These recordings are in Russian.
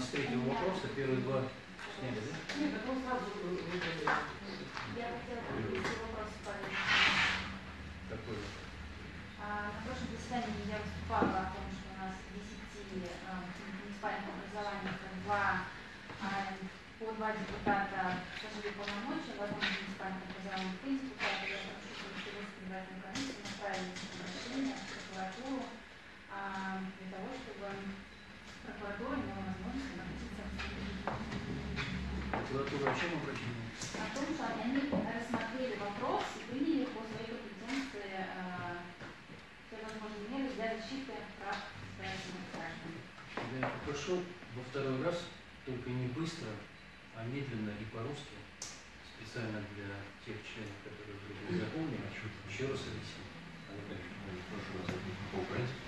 нас третьего вопроса, первые два сняли, да? Нет, потом сразу. Я хотела вопрос. Какой? А, На прошлом заседании я выступала о том, что у нас в 10 а, муниципальных образованиях два, а, по два депутата сложили полномочия, в одном из муниципальных образований три депутата. Я прошу, чтобы Кировскую избирательную комиссию направили обращение в прокуратуру а, для того, чтобы прокуратура имела возможность обратиться в суд. Прокуратура о чем обращена? о том, что они рассмотрели вопрос и приняли по своей компетенции э, все возможные меры для защиты прав избирательных граждан. Я попрошу во второй раз, только не быстро, а медленно и по-русски, специально для тех членов, которые вдруг не запомнили, еще раз объяснить. Прошу вас, по-украински.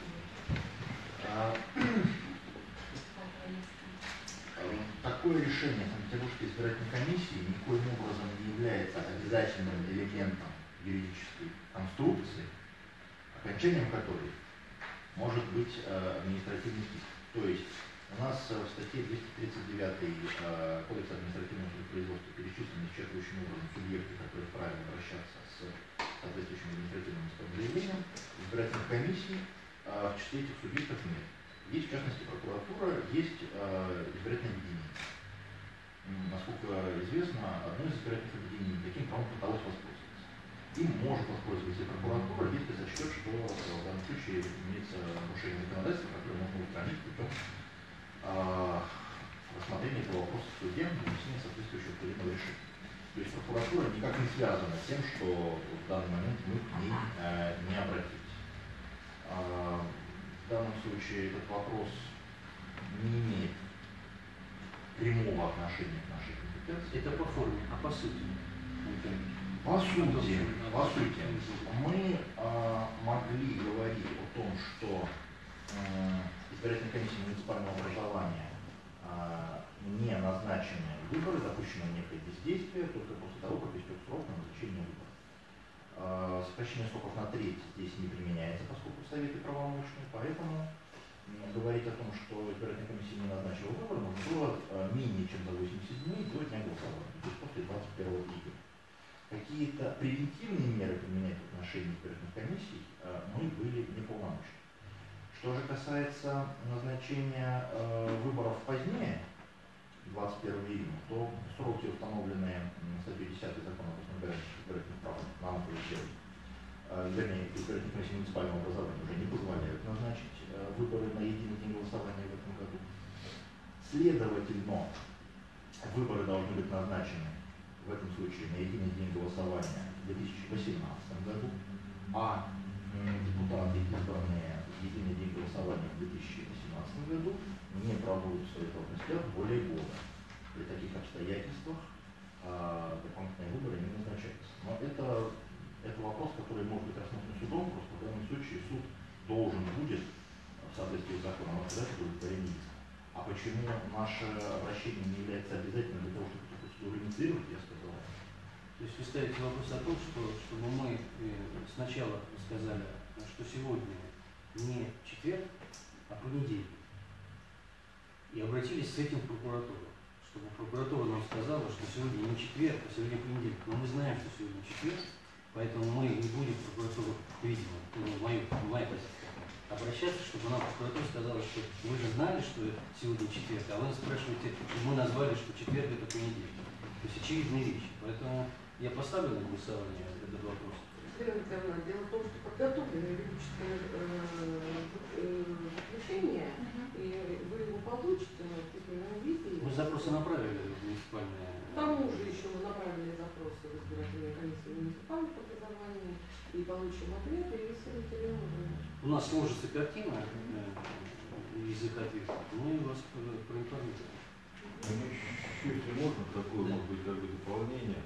Как Такое решение Санкт-Петербургской избирательной комиссии никоим образом не является элементом юридической конструкции, окончанием которой может быть э, административный иск. То есть у нас э, в статье 239 э, Кодекса административного судопроизводства перечислены исчерпывающим образом субъекты, которые вправе обращаться с соответствующим административным исковым заявлением. Избирательных комиссий в числе этих субъектов нет. Есть, в частности, прокуратура, есть избирательное объединение. Насколько известно, одно из избирательных объединений таким правом пыталось воспользоваться. Им может воспользоваться и прокуратура, если сочтет, что э, в данном случае имеется нарушение законодательства, которое можно устранить путем э, рассмотрения этого вопроса в суде, внесения соответствующего судебного решения. То есть прокуратура никак не связана с тем, что в данный момент мы к ней э, не обратились. А, В данном случае этот вопрос не имеет прямого отношения к нашей компетенции. Это по форме, а по сути. По сути, по сути, мы а, могли говорить о том, что м, избирательная комиссия муниципального образования а, не назначены выборы, допущено некое бездействие только после того, как истек срок на назначение выборов. А, Сокращение сроков на треть здесь не применяется, поскольку советы правомочны, поэтому говорить о том, что избирательная комиссия не назначила выборы, можно было а, менее чем за 80 дней до дня голосования, то есть после 21 июля. Какие-то превентивные меры применять в отношении избирательных комиссий а, мы были неполномочны. Что же касается назначения э, выборов позднее, 21 июня, то сроки, установленные статьей 10 закона о избирательных прав, нам сделать, э, вернее, избирательной комиссии муниципального образования уже не позволяют назначить э, выборы на единый день голосования в этом году. Следовательно, выборы должны быть назначены в этом случае на единый день голосования в 2018 году, а депутаты, избранные в единый день голосования в 2018 году, не проводят своих областях более года. При таких обстоятельствах а, дополнительные выборы не назначаются. Но это, это вопрос, который может быть рассмотрен судом, просто в данном случае суд должен будет в соответствии с законом отказать удовлетворение иска. А почему наше обращение не является обязательным для того, чтобы инициировать, я сказал. То есть вы ставите вопрос о том, что, чтобы мы э, сначала сказали, что сегодня не четверг, а понедельник. И обратились с этим в прокуратуру. Чтобы прокуратура нам сказала, что сегодня не четверг, а сегодня понедельник. Но мы знаем, что сегодня четверг, поэтому мы не будем в прокуратуру, видимо, ну, мою, моя позиция, обращаться, чтобы нам прокуратура сказала, что вы же знали, что сегодня четверг, а вы нас спрашиваете, мы назвали, что четверг это понедельник. То есть очевидные вещи. Поэтому я поставлю на голосование этот вопрос. Дело в том, что подготовлено юридическое э, э, и вы его получите в письменном виде. Мы запросы направили в муниципальное. К тому же еще мы направили запросы в избирательную комиссию муниципальных образований и получим ответ, и следователи уже. У нас сложится картина э, язык ответа. Мы вас про- проинформируем. Ну, еще, если можно, такое, может быть, как бы дополнение.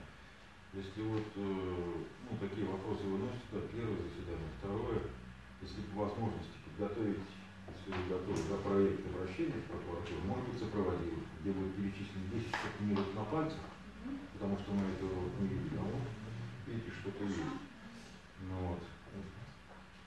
Если вот, э, ну, такие вопросы выносят, да, первое заседание, второе, если по возможности подготовить если вы готовы, за проект обращения в прокуратуру, может быть, сопроводил, где будет перечислено 10 штук не на пальцах, потому что мы этого не видели, а вот видите, что-то есть. Ну вот.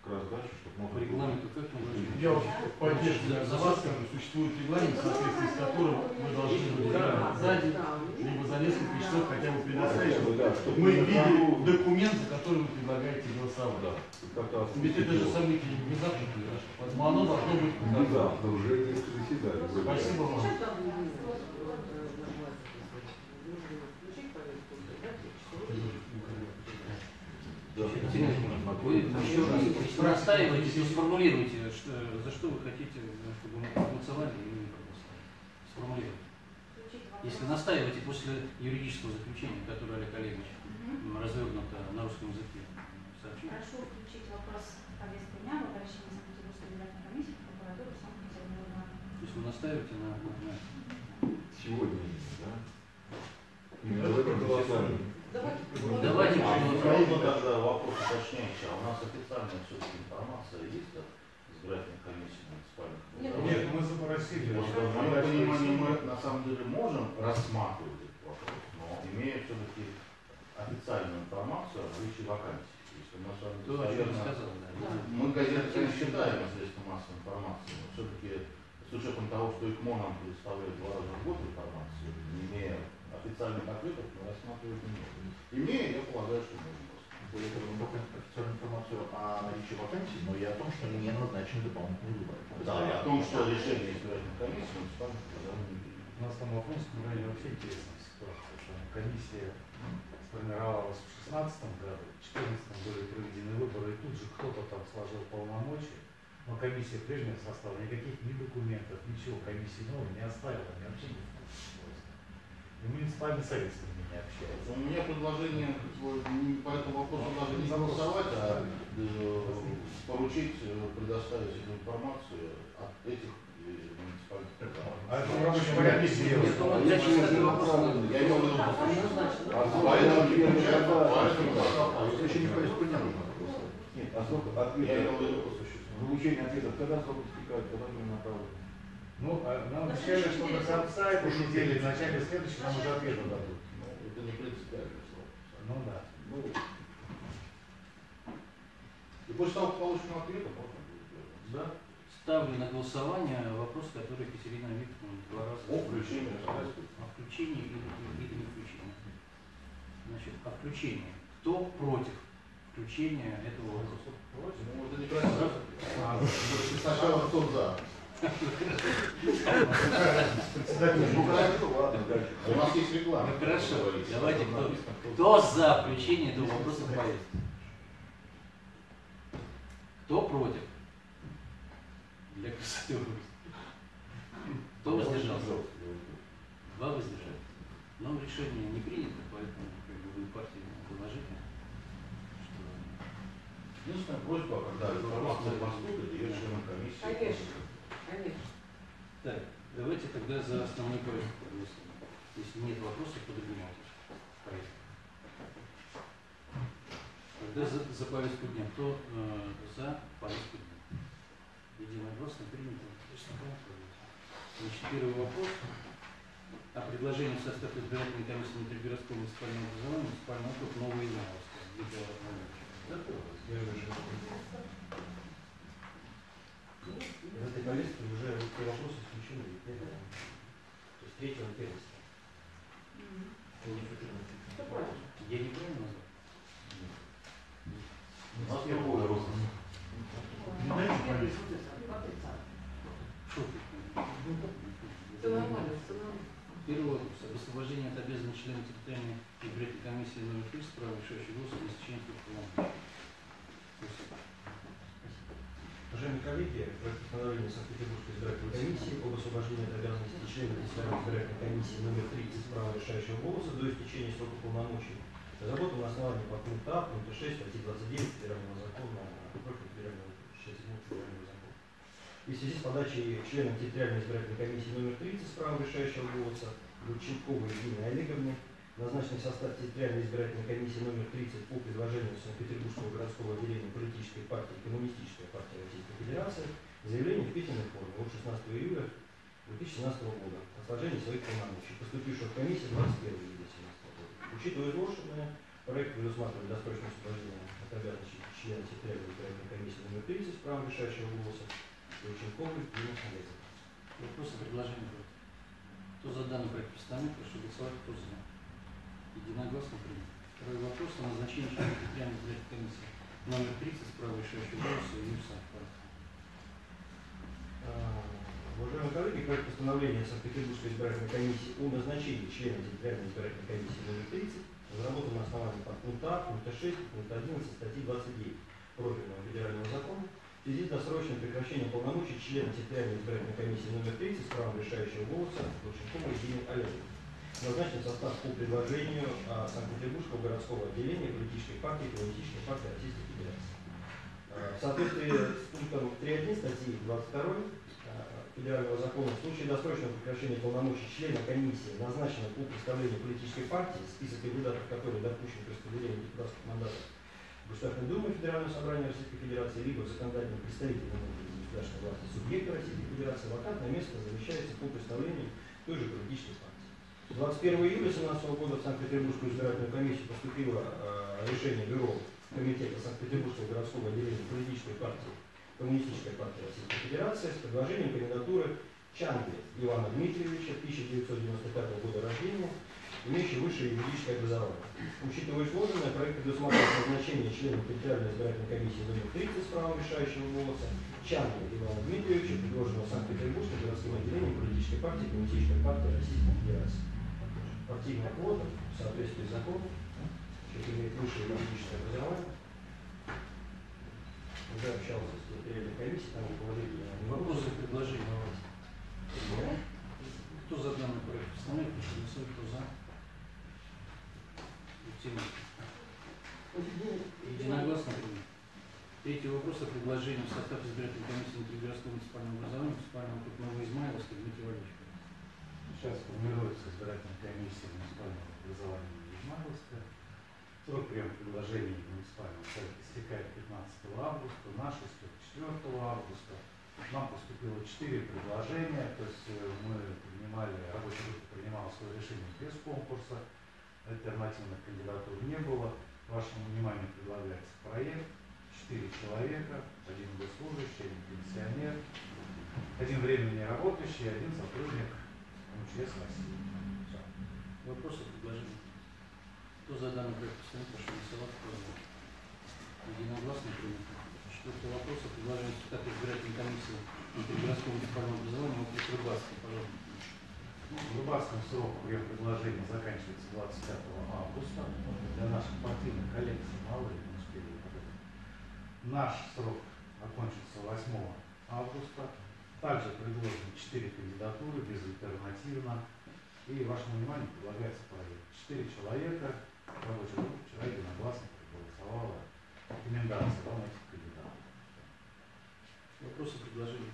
Раз дальше, чтобы По можно регламенту как мы должны? Я вот поддерживаю за вас, скажу, существует регламент, в соответствии с которым мы должны быть либо сзади, либо за несколько часов хотя бы предоставить, чтобы Да, мы видели документ, за который вы предлагаете голосовать. Да, Ведь это же событие не внезапно произошло, поэтому оно должно быть Внезапно, уже несколько заседаний. Спасибо вам. Э, дать часовой. Да. Вы еще раз, если настаиваете, то сформулируйте, что, за что вы хотите, чтобы мы проголосовали или не проголосовали. Сформулируйте. Если настаиваете после юридического заключения, которое Олег Олегович развернуто на русском языке сообщил. Прошу включить вопрос в повестку дня в обращении Санкт-Петербургской избирательной комиссии в прокуратуру Санкт-Петербурга. То есть вы настаиваете на, на, на Сегодня, да? Именно в этом заседании. Давайте. Ну, давайте А проголосуем. можно тогда вопрос уточняющий, а у нас официальная все-таки информация есть от избирательной комиссии муниципальных? Нет, Нет, мы запросили. Что, в моем понимании, мы на самом деле можем рассматривать этот вопрос, но имея все-таки официальную информацию о наличии вакансий. Если мы с вами достоверно- сказал, да. Мы газеты, конечно, считаем средством массовой информации, но все-таки с учетом того, что ИКМО нам предоставляет два раза в год информацию, не имея официальных ответов, мы рассматривать не можем. Имея, я полагаю, что можем того, мы только официальную информацию о наличии вакансий, но и о том, что не назначены дополнительные выборы. Да, и о том, что решение избирательной комиссии. У нас там в Афонском районе вообще интересная ситуация, комиссия сформировалась в 2016 году, в 2014 были проведены выборы, и тут же кто-то там сложил полномочия, но комиссия прежнего состава никаких ни документов, ничего комиссии новой не оставила, ни вообще не. И муниципальный совет с ними не общается. У меня предложение не по этому вопросу даже не голосовать, а э, поручить э, предоставить эту информацию от этих э. А это. Нет, я сейчас этот вопрос надо- Я имел в виду, Однозначно. А Поэтому не когда? поэтому. А еще не голосовать? Нет, а срок ответа, получение ответов, когда срок истекает, когда мы направлены? Ну, а нам обещали, что до конца этой недели, в начале следующей нам уже ответы дадут. Ну, это не принципиально слово. Ну да. Ну, и после того, как получим ответ, можно будет делать. Да. Ставлю на голосование вопрос, который Екатерина Викторовна два раза О включении. О включении или, или, не включении. Значит, о включении. Кто против включения этого вопроса? Ну, это некрасиво. Сначала кто за. Ну. У нас есть реклама. Ну хорошо, давайте кто, кто за включение этого вопроса в повестку? Кто против? Для красоты Кто воздержался? Два воздержались. Но решение не принято, поэтому как бы вы партии положите, что Единственная просьба, когда информация поступит, ее членам комиссии. Конечно. Конечно. Так, давайте тогда за основной проект проголосуем. Если нет вопросов, поднимайте повестку. Тогда за, за повестку дня. Кто э, за повестку дня? Единогласно принято. Значит, первый вопрос. О предложении в состав избирательной комиссии внутригородского муниципального образования муниципального округа Нового Ивановска. Виктор Владимирович. В этой повестке уже те вопросы исключены. То есть третьего первенства. Что против? Я неправильно назвал? У нас. Не дайте повестку. Шо ты? Все нормально, все нормально. Первый вопрос. Об освобождении от обязанности члена территориальной избирательной комиссии номер 3 с правом решающего голоса без членства полномочий. Спасибо. Уважаемые коллеги, проект постановления Санкт-Петербургской избирательной комиссии об освобождении от обязанности члена Национальной избирательной комиссии номер 30 с правом решающего голоса до истечения срока полномочий разработан на основании подпункта А, пункта 6 статьи 29 Федерального закона против Федерального 67 Федерального закона. И в связи с подачей членом территориальной избирательной комиссии номер 30 с правом решающего голоса Гурченковой Евгении Олеговны назначенный в состав территориальной избирательной комиссии номер 30 по предложению Санкт-Петербургского городского отделения политической партии Коммунистическая партия Российской Федерации Заявление в письменной форме от 16 июля 2017 года о сложении своих полномочий, поступившего в комиссию 21 июля 2017 года. Учитывая изложенное, проект предусматривает досрочное освобождение от обязанностей члена секретаря избирательной комиссии номер 30 с правом решающего голоса Лученковой Дина Олеговна. Вопросы, предложения? Кто за данный проект постановления, прошу голосовать, кто за. Единогласно принято. Второй вопрос о назначении члена избирательной комиссии номер 30 с правом решающего голоса Юрия А, Уважаемые коллеги, проект постановления Санкт-Петербургской избирательной комиссии о назначении члена территориальной избирательной комиссии номер 30 разработан на основании подпункта А, пункта 6, пункта 11 статьи 29 профильного федерального закона в связи с досрочным прекращением полномочий члена территориальной избирательной комиссии номер 30 с правом решающего голоса Лученковой Елены Олеговны. Назначен состав по предложению а, Санкт-Петербургского городского отделения политической партии Коммунистической партии Российской Федерации. А, В соответствии с пунктом 3.1 статьи 22 а, Федерального закона в случае досрочного прекращения полномочий члена комиссии, назначенного по представлению политической партии, список кандидатов, которые допущены к распределению депутатских мандатов Государственной Думе Федерального собрания Российской Федерации, либо в законодательном представителе государственной власти субъекта Российской Федерации, вакантное место замещается по представлению той же политической партии. 21 июля 2017 года в Санкт-Петербургскую избирательную комиссию поступило э, решение Бюро Комитета Санкт-Петербургского городского отделения политической партии Коммунистической партии Российской Федерации с предложением кандидатуры Чангли Ивана Дмитриевича, 1995 года рождения, имеющий высшее юридическое образование. Учитывая изложенное, проект предусматривает назначение членом территориальной избирательной комиссии номер 30 с правом решающего голоса Чангли Ивана Дмитриевича, предложенного Санкт-Петербургским городским отделением политической партии Коммунистической партии Российской Федерации. Партийная квота в соответствии с законом, человек имеет высшее юридическое образование, уже общался с территориальной комиссией, там руководитель Вопросы, предложения? Кто за данный проект постановления, прошу голосовать, кто за. Тема. Единогласно принято. Третий вопрос о предложении в состав избирательной комиссии внутригородского муниципального образования муниципального округа Новоизмайловска Дмитрий Валерьевич. Сейчас формируется избирательная комиссия муниципального образования Измайловска. Срок приема предложений муниципального совета истекает 15 августа, наш истек 4 августа. Нам поступило 4 предложения, то есть э, мы принимали, рабочая группа принимала свое решение без конкурса, альтернативных кандидатур не было. Вашему вниманию предлагается проект, 4 человека, один госслужащий, один пенсионер, один временно не работающий, один сотрудник России. Всё. Вопросы, предложения? Кто за данный проект постановления, прошу голосовать, за. Единогласно принято. Четвертый вопрос о предложении в состав избирательной комиссии внутригородского муниципального образования округ Рыбацкий, пожалуйста. Ну, В Рыбацком срок прием предложения заканчивается 25 августа. Для наших партийных коллег мало не успели. Наш срок окончится 8 августа. Также предложены 4 кандидатуры безальтернативно. И вашему вниманию предлагается проект. 4 человека, рабочая группа вчера единогласно проголосовала рекомендации вам этих кандидатов. Вопросы, предложения?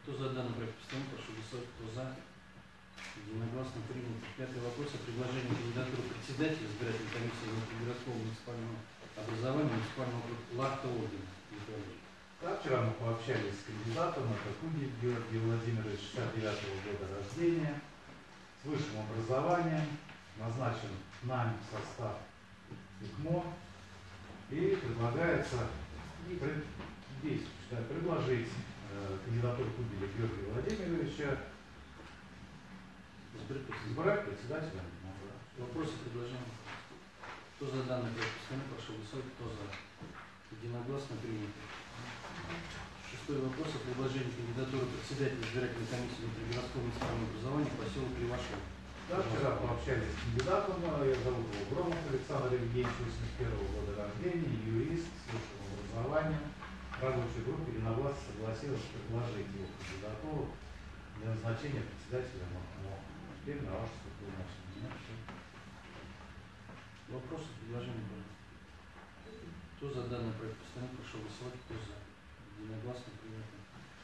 Кто за данный проект постановления, прошу голосовать, кто за. Единогласно принято. Пятый вопрос о предложении кандидатуры председателя избирательной комиссии внутригородского муниципального образования муниципального округа Лахта Ордена. Вчера мы пообщались с кандидатом, это Куди Георгий Владимирович, 69 года рождения, с высшим образованием, назначен нами в состав ИКМО, и предлагается пред- здесь, предложить э, кандидатуру Кубеля Георгия Владимировича избрать председателя. Вопросы, предложения? Кто за данный проект постановления, прошу голосовать, кто за. Единогласно принято. Шестой вопрос о предложении кандидатуры председателя избирательной комиссии внутригородского муниципального образования поселок Левашов. Да, вчера пообщались с кандидатом, э, я зовут его Громов Александр Евгеньевич, 81 года рождения, юрист с высшим образованием. Рабочая группа единогласно согласилась предложить его кандидатуру для назначения председателя МОКМО. Теперь на ваше полномочия. Вопросы, предложения, пожалуйста. Кто за данный проект постановления, прошу голосовать, кто за. Единогласно принято.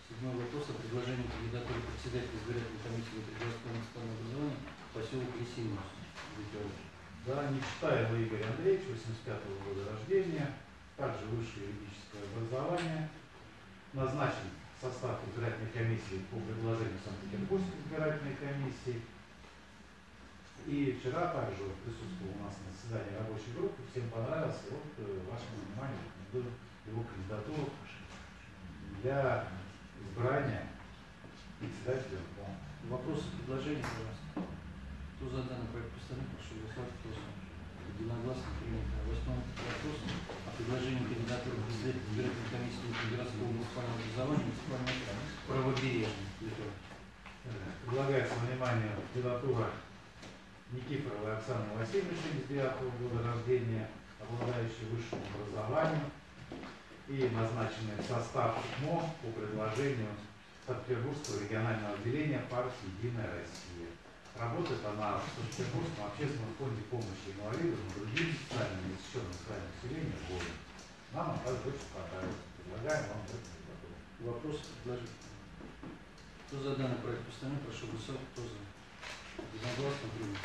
Седьмой вопрос о предложении кандидатуры председателя избирательной комиссии внутригородского муниципального образования поселок Лисинус. Да, Нечитаева Игорь Андреевич, 85 года рождения, также высшее юридическое образование, назначен состав избирательной комиссии по предложению Санкт-Петербургской избирательной комиссии. И вчера также присутствовал у нас на заседании рабочей группы, всем понравился, вот э, вашему вниманию его кандидатуру для избрания председателя МКО. Вопросы, предложения, пожалуйста. Кто за данный проект постановления, прошу голосовать. Кто за? Единогласно принято. Восьмой вопрос о предложении кандидатуры председателя избирательной комиссии городского муниципального образования муниципального правобережья. Предлагается внимание кандидатура Никифоровой Оксаны Васильевны, 79 года рождения, обладающей высшим образованием и названный в состав МО по предложению Санкт-Петербургского регионального отделения партии «Единая Россия». Работает она в Санкт-Петербургском общественном фонде помощи инвалидам и другим социально незащищенным слоям населения города. Нам также очень понравилась. Предлагаем вам кандидатуру. Вопросы, предложения. Кто за данный проект постановления, прошу голосовать. Кто за? Единогласно принято.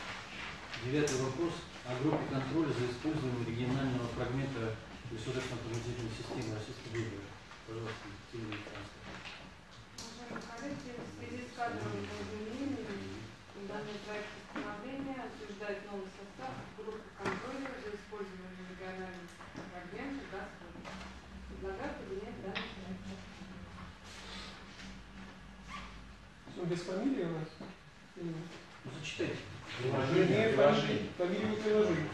Девятый вопрос о группе контроля за использованием регионального фрагмента государственной автоматизированной системы Российской Федерации. Пожалуйста, Екатерина Александровна. Уважаемые коллеги, в связи с кадровыми изменениями данный проект постановления утверждает новый состав группы контроля за использованием региональных фрагментов «Газпром». Предлагаю принять данный проект. Ну, без фамилии у нас? Ну, зачитайте. Не, фамилии, фамилию не приложили.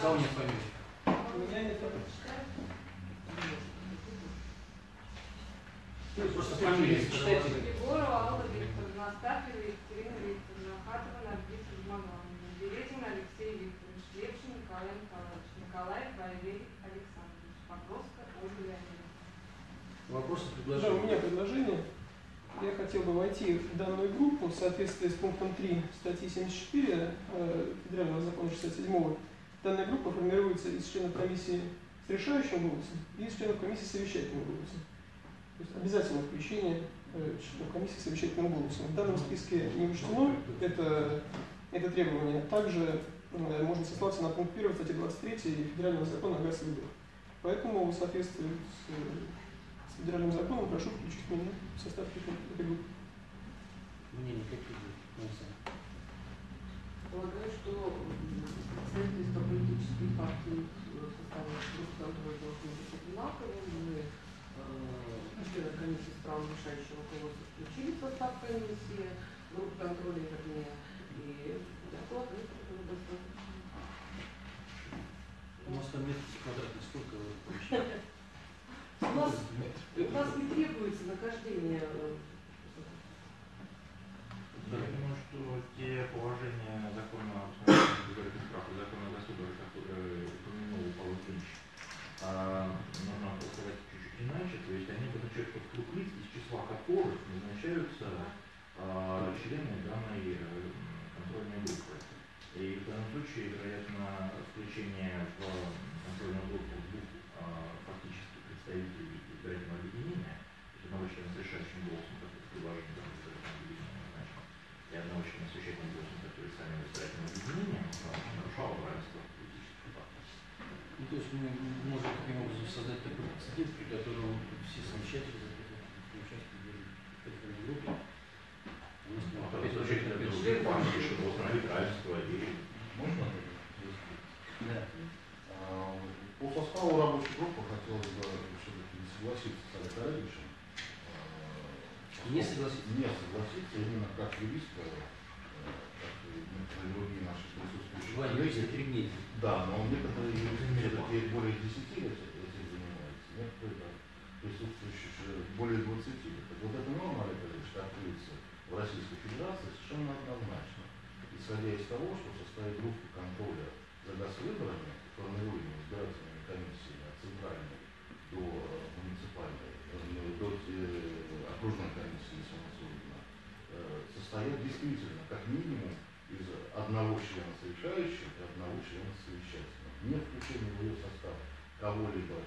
Фамилии. У меня нет фамилии. Просто фамилию зачитайте. Егорова Алла Викторовна, Астафьева Екатерина Викторовна, Хатова Наргиз Узмановна, Березин Алексей Викторович, Левшин Николай Николаевич, Николаев Валерий Александрович, Покровска Ольга Леонидовна. Вопросы, Да, у предложения. меня предложение. Я хотел бы войти в данную группу в соответствии с пунктом 3 статьи 74 э, Федерального закона 67 Данная группа формируется из членов комиссии с решающим голосом и из членов комиссии с совещательным голосом. То есть обязательно включение э, членов комиссии с совещательным голосом. В данном списке не учтено это, это требование. Также э, можно сослаться на пункт 1 статьи 23 Федерального закона о госвыборах. Поэтому в соответствии с, с федеральным законом прошу включить меня в состав этой группы. Какие будут? Александр? Полагаю, что представители по политической партии в составе группы контроля должны быть одинаковыми. Мы э, члены комиссии с правом решающего голоса включили в состав комиссии, группы контроля, вернее, и я полагаю, что это достаточно. У нас там метр квадратный, сколько вы получаете? У нас, у нас не требуется нахождение э, Я думаю, что те положения закона закона о государстве, которые упомянул Павел Ильич, а, нужно сказать чуть-чуть иначе, то есть они обозначают под круг лиц, из числа которых назначаются а, члены данной э, контрольной группы. И в данном случае, вероятно, включение в контрольную группу двух а, фактически представителей избирательного объединения, то есть одного члена с решающим голосом, как это предложение данного избирательного объединения назначено, и одного члена с решающим голосом, который сами избирательного объединения, нарушало равенство политических партий. Ну, то есть мы можем таким образом создать такой прецедент, при котором все совещатели участие в этой группе. Ну, а и можно Да. А, По составу рабочей группы хотелось бы все-таки не согласиться с Олегом Олеговичем. А, Не согласиться? Не согласиться именно как юриста, э, как другие наши присутствующие три. Да, но некоторые юристы все-таки более 10 лет этим занимаются, некоторые да, присутствующие же более 20 лет. Так вот эта норма, Олегович, трактуется в Российской Федерации совершенно однозначно. Исходя из того, что в составе группы контроля за госвыборами, формируемой избирательными комиссиями от центральной до э, муниципальной, э, до э, окружной комиссии самосудно, состоят действительно как минимум из одного члена совещающего и одного члена совещательного. Не включение в ее состав кого-либо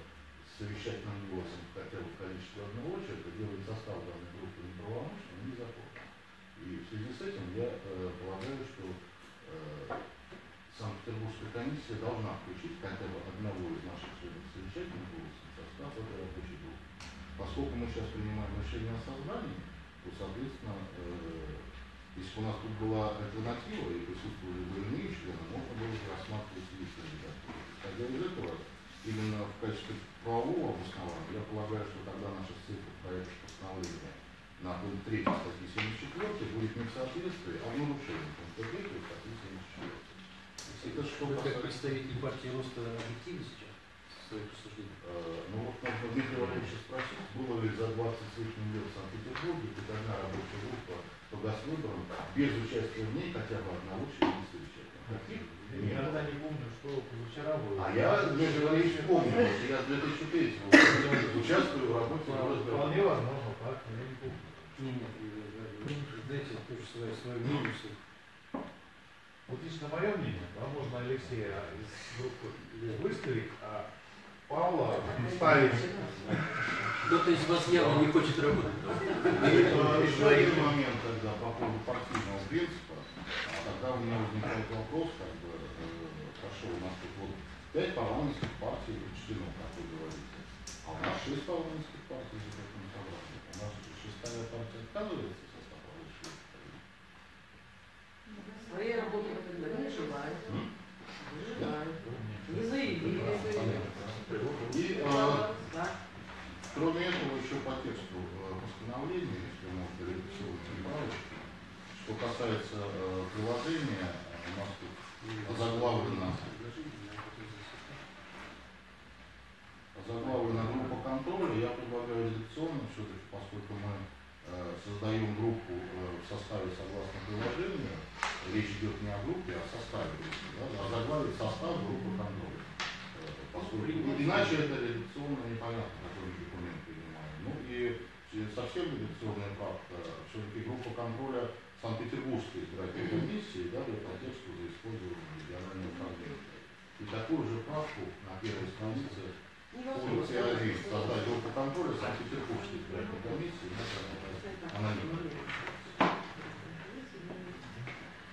совещательным голосом хотя бы в количестве одного человека делает состав данной группы неправомочным и незаконным. И в связи с этим я э, полагаю, что э, Санкт-Петербургская комиссия должна включить хотя бы одного из наших членов совещательных голосов состав этой рабочей группы. Поскольку мы сейчас принимаем решение о создании, то, соответственно, э, если бы у нас тут была альтернатива и присутствовали бы иные члены, можно было бы рассматривать лист кандидатуры. Исходя из этого, именно в качестве правового обоснования, я полагаю, что тогда наша цифра проекта постановления на пункт 3 статьи 74 будет не в соответствии, а в нарушении пункта 3 статьи 74. Это что касается... представитель партии роста в своих рассуждениях? Э, Ну вот можно Дмитрия Валерьевича спросить, было ли за 20 с лишним лет в Санкт-Петербурге одна рабочая группа по госвыборам без участия в ней хотя бы одного члена совещания? Нет. никогда не помню, что позавчера было. А я, Дмитрий Валерьевич, помню, что я с 2003 года участвую в работе. Вполне возможно, так, я не помню. Не, нет, дайте тоже свое, свое мнение. Вот лично мое мнение, да, можно Алексея из группы выставить, а Павла ставить. Кто-то из вас явно не хочет работать. Э, еще один момент тогда по поводу партийного принципа. Тогда у меня возникает вопрос, как бы, э, хорошо, у нас тут вот пять парламентских партий учтено, как вы говорите, а у нас шесть парламентских партий за таким собранием. У нас шестая партия отказывается в состав группы. Своей работы тогда не желаете. М? Не желаете. Не заявили. И Да. Кроме этого, еще по тексту э, постановления, если можно редакционные правочки, что касается э, приложения, у нас тут озаглавлено, озаглавлена группа контроля, я предлагаю редакционно все-таки, поскольку мы э, создаем группу э, в составе согласно приложению, речь идет не о группе, а о составе да, озаглавить состав группы контроля. Э, Поскольку иначе это редакционно непонятно, какой документ принимаем. Ну и э, совсем редакционная правка, все-таки группа контроля Санкт-Петербургской избирательной комиссии да, для контекста за использование регионального управления. И такую же правку на первой странице пункте 1 создать группу контроля Санкт-Петербургской избирательной комиссии. Она не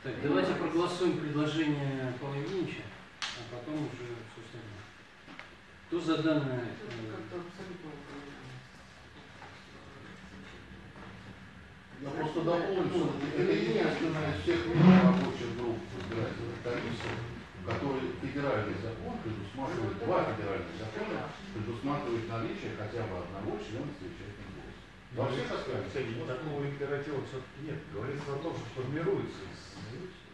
Так, давайте проголосуем предложение Павла Евгеньевича, а потом уже. Кто за данное? Я просто дополню, что это единственная из всех рабочих групп избирательных комиссий, в которой федеральный закон предусматривает, два федеральных закона предусматривают наличие хотя бы одного члена совещательного голоса. Во всех остальных. Такого императива все-таки нет. Говорится о том, что формируется из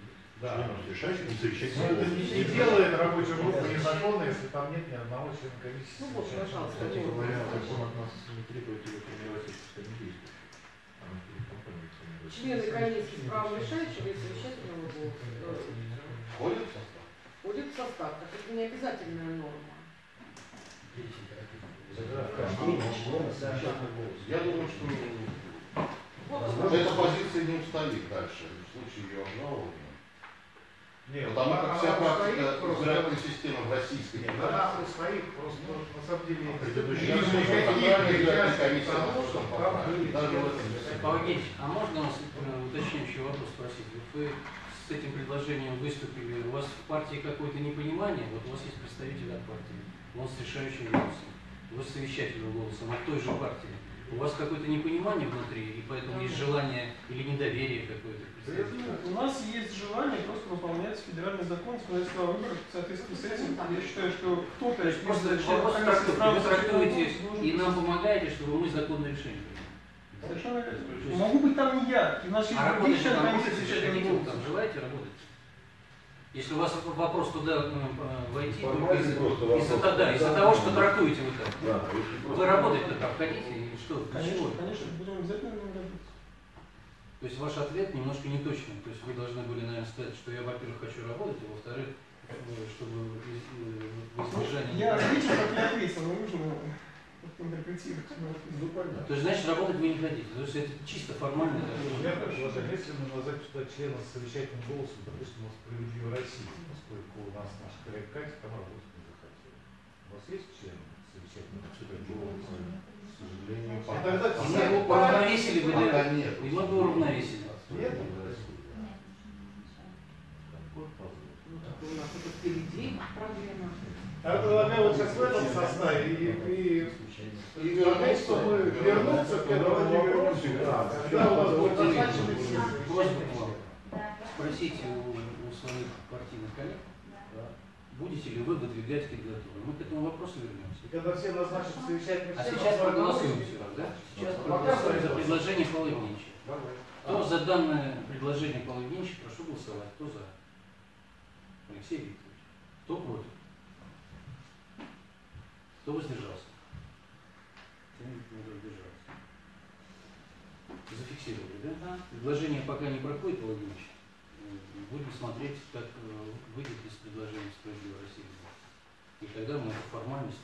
да. Но это не, не делает рабочую группу незаконной, если там нет ни одного члена комиссии. Ну вот, пожалуйста. Кстати говоря, закон от нас не требует его формировать компанией формируется. Члены комиссии с правом решающего и совещательного голоса Входит в состав? входят в состав. Так это не обязательная норма. Я думаю, что эта позиция не устоит дальше в случае ее обжалования. Нет, Потому как вся практика избирательной системы в Российской Нет, Федерации. она просто на самом деле смысле. Павел Евгеньевич, а можно вас э, уточняющий вопрос спросить? Вот вы с этим предложением выступили, у вас в партии какое-то непонимание, вот у вас есть представитель от партии, он с решающим голосом, вы с совещательным голосом от той же партии. У вас какое-то непонимание внутри, и поэтому есть желание или недоверие какое-то? У нас есть желание просто выполнять федеральный закон законодательства о выборах. В соответствии с этим, я считаю, что кто-то из просто вопрос трактовки. Вы трактуете и нам помогаете, чтобы мы законное решение приняли. Совершенно верно. Могу быть там не я, и у нас есть А другие работать члены там хотите, голоса. там желаете работать? Если у вас вопрос туда э, войти, из- из-за из-за того, что трактуете вы если Вы работать-то там хотите или что? Для Конечно, чего? конечно, будем обязательно работать. То есть ваш ответ немножко неточный. То есть вы должны были, наверное, сказать, что я, во-первых, хочу работать, а во-вторых, чтобы э, в избежание... Я ответил, как я ответил, но нужно как-то интерпретировать. Ну. То есть, значит, работать вы не хотите. То есть это чисто формально. У такое. меня предложение, если мы назвать сюда члена с совещательным голосом, допустим, у «Справедливой России», поскольку у нас наш коллега Катя там работать не захотела. У вас есть член совещательного голоса? сожалению, пока, а тогда пока, все пока, бы, пока нет. И мы бы уравновесили. Нет? Я предлагаю вот сейчас в этом составе и, и, и вернуть, чтобы вернуться к этому Владимиру когда у нас будет достаточно Просите у своих партийных коллег будете ли вы выдвигать кандидатуру. Мы к этому вопросу вернемся. И когда все назначат совещательные А сейчас проголосуем голосуем. все раз, да? Сейчас проголосуем за предложение Павла Евгеньевича. Кто за данное предложение Павла Евгеньевича, прошу голосовать. Кто за? Алексей Викторович. Кто против? Кто воздержался? Зафиксировали, да? Да. Предложение пока не проходит, Павел Евгеньевич. Будем смотреть, как э, выйдет из предложения «Справедливой России». И тогда мы эту формальность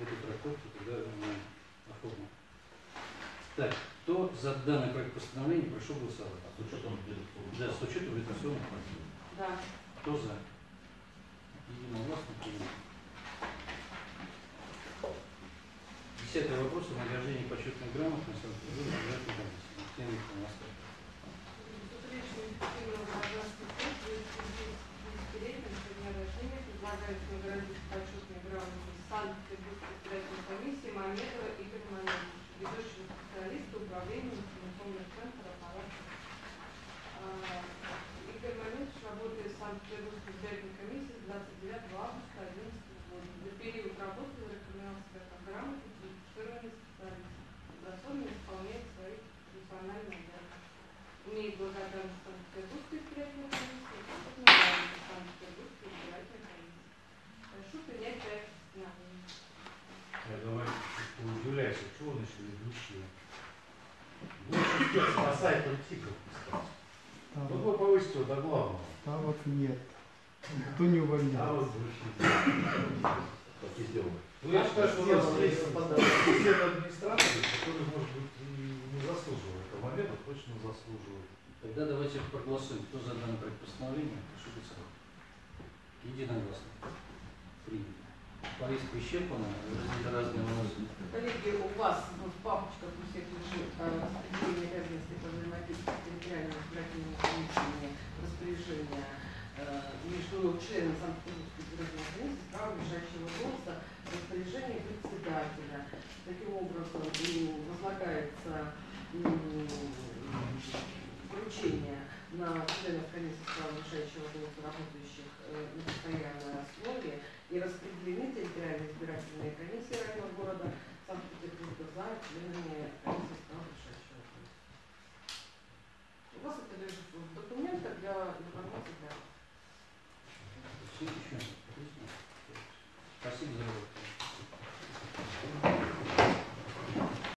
эту трактовку тогда мы оформим. Так, кто за данный проект постановления, прошу голосовать. С учетом Да, с учетом редакционных правил. Да. Кто за? Единогласно принято. Десятый вопрос о награждении почетной грамоты избирательной комиссии. Тема эффективного гражданского средства десятилетним со дня рождения предлагается наградить почетной грамотой Санкт-Петербургской избирательной комиссии Мамедова Игоря Мамедовича, ведущего специалиста управления информационных центров аппарата. Игорь Мамедович работает в Санкт-Петербургской избирательной комиссии с 29 августа 2011 года. За период работы зарекомендовал себя как грамотный квалифицированный специалист, способный исполнять свои профессиональные обязанности имеет благодарность Санкт-Петербургской избирательной комиссии и Санкт-Петербургской избирательной комиссии. Прошу принять проект постановления. Я давай а чего значит ведущие? Лучше сайт политиков Вот вы повысите его до главного. там вот нет. Никто не А увольнял. вот звучит. Так и сделано. Ну, я считаю, что у нас есть администраторов, которые, может быть, и не заслуживают. А момента точно заслуживают. Тогда давайте проголосуем. Кто за данный проект постановления, прошу голосовать. Единогласно. Принято. Повестка исчерпана, разные вопросы. Коллеги, у вас в папочках у всех лежит распределение обязанностей по взаимодействию с территориальными избирательными комиссиями, распоряжение э, между членами Санкт-Петербургской избирательной комиссии с правом решающего голоса, распоряжение председателя. Таким образом, возлагается поручение на членов комиссии с правом решающего голоса, работающих э, на постоянной основе, и распределены территориальные избирательные комиссии районного города Санкт-Петербурга за членами комиссии с правом решающего голоса. У вас это лежит в документах для